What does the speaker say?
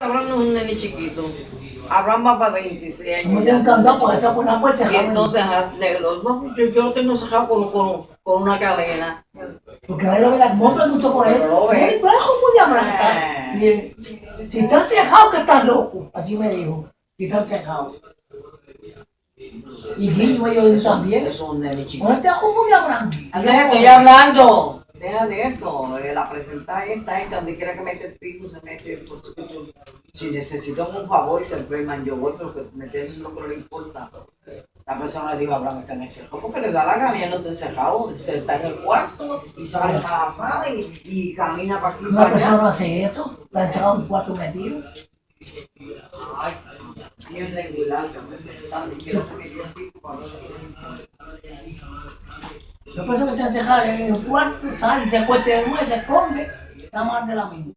Abraham no es un nene chiquito. Abraham va para 26 años. Me dio por una puerta Y entonces lo- no, yo, yo lo tengo cerrado con, con, con una cadena. Porque ahí lo ve la moto gustó por él. Es blanca. Eh. Y él, Si están cejados que están locos. Así me dijo. Si están cejados. Y Guillo dijo también. Eso es un nene chiquito. ¿Cómo está como de Abraham? Andrés, estoy hablando. Deja de eso. eh, La presentar esta, esta, donde quiera que mete el pico, se mete. por su- Si necesitan un favor y se enferman, yo voy, pero que meter es lo que no le importa. La persona le dijo Abraham está en el cerco, porque le da la gana y no está encerrado, se está en el cuarto y sale para la sala y, y camina para aquí Una para persona no hace eso. Está encerrado en un cuarto metido. Ay, sí, regular, que me quiero Persona que está encerrada en un cuarto, sale, se acuesta de nuevo, se esconde. Está más de la misma.